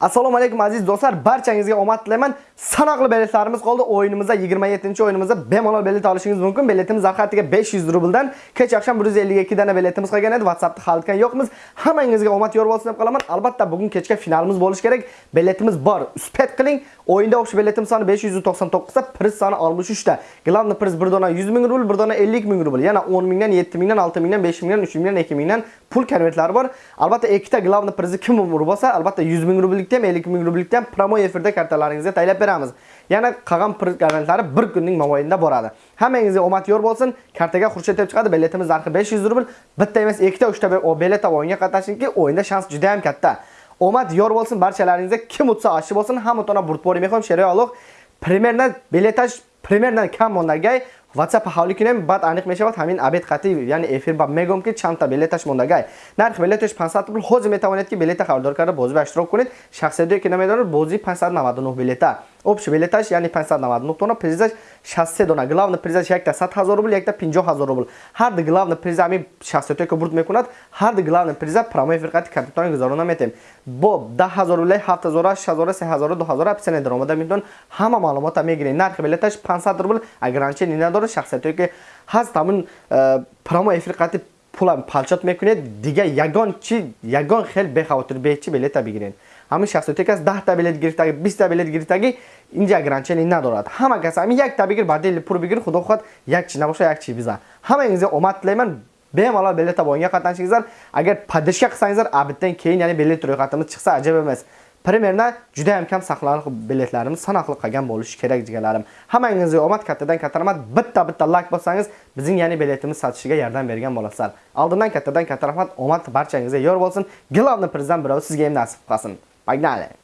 Assalomu alaykum aziz do'stlar, barchangizga omad tilayman. Sanoqli biletlarimiz qoldi. O'yinimizda 27-o'yinimizda bemalol bilet olishingiz mumkin. Biletimiz zarhatiga 500 rubldan kecha oqshom 152 dana biletimiz qolgan edi. WhatsAppda xalitgan yo'qmiz. Hammangizga omad yor bo'lsin deb qolaman. Albatta bugun kechga finalimiz bo'lishi kerak. Biletimiz bor. Uspet qiling. O'yinda o'xshi biletimiz soni 599 ta, priz soni 63 ta. Главный priz 1 dona 100 ming rubl, 1 dona 50 ming rubl. Yana 10 mingdan, 7 mingdan, 6 mingdan, 5 mingdan, 3 mingdan, 2 mingdan pul konvertlari bor. Albatta ikkita glavni prizni kim urib olsa, albatta 100 ming rubllikda ham, 50 ming rubllikda ham promo efirda kartalaringizga taylab beramiz. Yana qolgan priz konvertlari 1 kunning mobaynida boradi. Hammangizga omad yor bo'lsin. Kartaga Xurshid deb chiqadi. Biletimiz narxi 500 rubl. Bitta emas, ikkita, uchta bilet olib o'yinga qatnashingki, o'yinda shans juda ham katta. Omad yor bo'lsin barchalaringizga. Kim utsa oshi bo'lsin, hamma tona burtbori mehom sheroyoliq. Примерно билетаж примерно kam мондагай WhatsApp ҳавлӣ кунем баъд аниқ мешавад ҳамин абед қатӣ. Яъне эфир ба мегӯям ки чандта билеташ мондагай. Нархи билеташ 500 рубл ҳозир метавонед ки билета хабардор карда бозӣ ба иштирок кунед. Шахсияте ки намедонад бозӣ 599 билета общий билеташ яъне 599 тона призаш 63 дона главный призаш якта 100 000 рубл якта 50 000 рубл ҳар ду главный приза ҳамин шахсияте ки бурд мекунад ҳар ду главный приза промо эфир қати капитони гузарона метем бо 10000 рубл 7000 6000 3000 2000 описание даромада метавон ҳама маълумота мегиред нархи билеташ 500 рубл ограничение надорад шахсияте ки ҳаст ҳамин промои эфир қати пулам палчот мекунед дига ягон чи ягон хел бехавотир бечи билета бигиред همون شخص تک از 10 تا بلیت گرفتگی 20 та билет гирифтаги инҷа ограничение надорад ҳама кас ҳамин як та бигир бадели пур бигир худо хоҳад як чи набоша як чи биза ҳамангизga омад тилайман bemalol biletda o'yinga qatnashingizlar agar podishka qilsangizlar abiddan keyin ya'ni bilet ro'yxatimiz chiqsa ajab emas Primerna juda ham kam saqlanib biletlarimiz sanoqli qolgan bo'lishi kerak deganlarim Hammangizga omad kattadan katta rahmat. Bitta-bitta like bossangiz, bizning ya'ni biletimiz sotishiga yordam bergan bo'lasizlar. Oldindan kattadan katta rahmat. Omad barchangizga yor bo'lsin. Главный prezident birov sizga ham nasib qilsin. Pogdale!